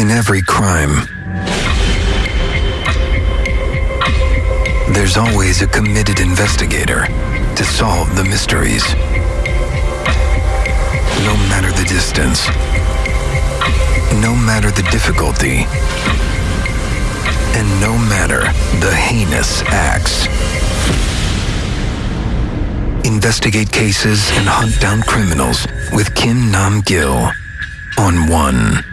In every crime, there's always a committed investigator to solve the mysteries. No matter the distance, no matter the difficulty, and no matter the heinous acts. Investigate cases and hunt down criminals with Kim Nam Gil on One.